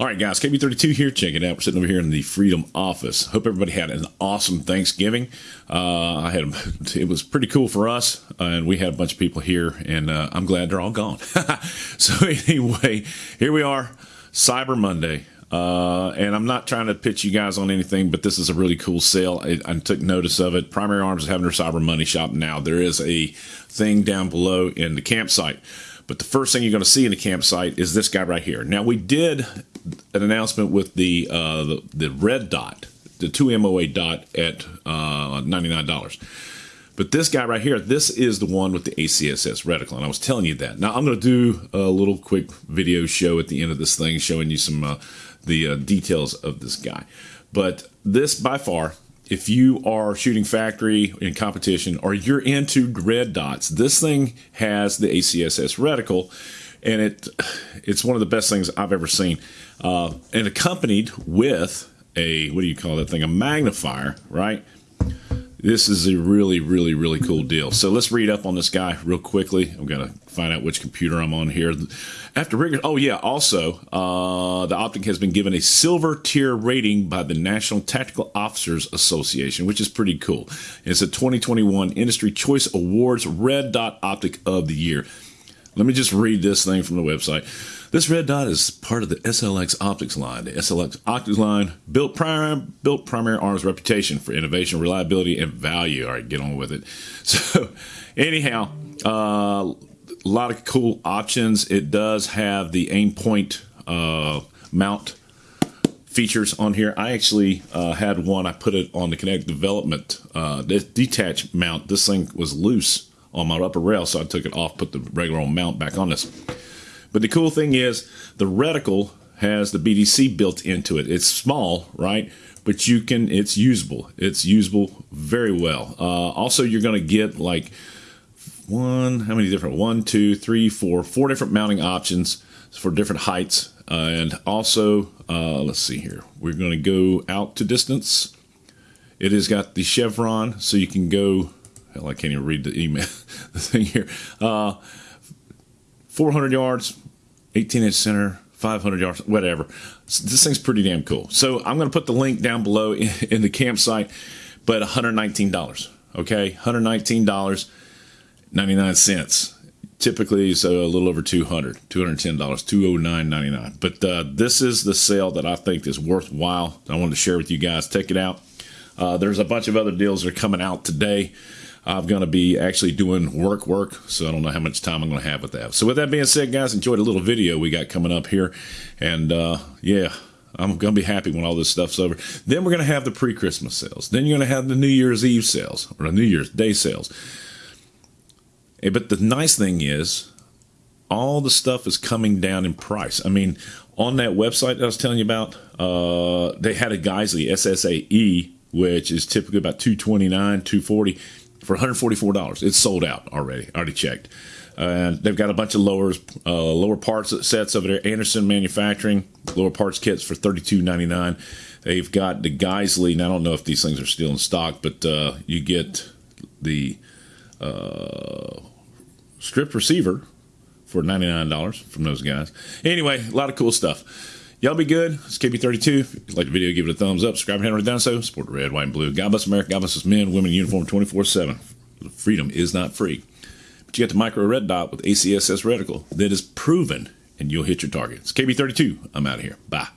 All right, guys, KB32 here. Check it out. We're sitting over here in the Freedom office. Hope everybody had an awesome Thanksgiving. Uh, I had it was pretty cool for us, uh, and we had a bunch of people here, and uh, I'm glad they're all gone. so anyway, here we are, Cyber Monday. Uh, and I'm not trying to pitch you guys on anything, but this is a really cool sale. I, I, took notice of it. Primary Arms is having their Cyber Monday shop now. There is a thing down below in the campsite. But the first thing you're going to see in the campsite is this guy right here. Now, we did an announcement with the, uh, the, the red dot, the 2 MOA dot at uh, $99. But this guy right here, this is the one with the ACSS reticle, and I was telling you that. Now I'm going to do a little quick video show at the end of this thing, showing you some uh, the uh, details of this guy. But this, by far, if you are shooting factory in competition or you're into red dots, this thing has the ACSS reticle, and it it's one of the best things I've ever seen uh, and accompanied with a what do you call that thing? A magnifier, right? This is a really, really, really cool deal. So let's read up on this guy real quickly. I'm gonna find out which computer I'm on here. After rigorous, oh yeah, also uh, the optic has been given a silver tier rating by the National Tactical Officers Association, which is pretty cool. It's a 2021 Industry Choice Awards Red Dot Optic of the Year. Let me just read this thing from the website. This red dot is part of the SLX optics line. The SLX optics line built, prim- built primary arms reputation for innovation, reliability, and value. All right, get on with it. So, anyhow, uh, a lot of cool options. It does have the Aimpoint uh, mount features on here. I actually uh, had one. I put it on the Kinetic Development uh, detached mount. This thing was loose on my upper rail, so I took it off, put the regular mount back on this. But the cool thing is the reticle has the BDC built into it. It's small, right? But you can, it's usable. It's usable very well. Uh, also, you're going to get like one, how many different? One, two, three, four, four different mounting options for different heights. Uh, and also, uh, let's see here. We're going to go out to distance. It has got the chevron, so you can go. Hell, I can't even read the email, the thing here. Uh, 400 yards, 18 inch center, 500 yards, whatever. This thing's pretty damn cool. So I'm going to put the link down below in, in the campsite, but $119. Okay, $119, 99 cents. Typically, so a little over 200 $210, $209.99. But uh, this is the sale that I think is worthwhile. I wanted to share with you guys. Take it out. Uh, there's a bunch of other deals that are coming out today. I'm going to be actually doing work work, so I don't know how much time I'm going to have with that. So with that being said, guys, enjoyed a little video we got coming up here, and uh, yeah, I'm going to be happy when all this stuff's over. Then we're going to have the pre-Christmas sales. Then you're going to have the New Year's Eve sales or the New Year's Day sales. Hey, but the nice thing is, all the stuff is coming down in price. I mean, on that website I was telling you about, uh, they had a Geissele SSAE, which is typically about 229, 240 for $144. It's sold out already. I already checked. And uh, they've got a bunch of lowers, uh, lower parts sets over there. Anderson Manufacturing lower parts kits for $32.99. They've got the Geissele. Now I don't know if these things are still in stock, but uh, you get the uh, strip receiver for $99 from those guys. Anyway, a lot of cool stuff. Y'all be good. It's KB32. If you like the video, give it a thumbs up. Subscribe if you haven't done so. Support the red, white, and blue. God bless America. God bless us men, women in uniform 24 7. Freedom is not free. But you got the micro red dot with ACSS reticle that is proven, and you'll hit your target. It's KB32. I'm out of here. Bye.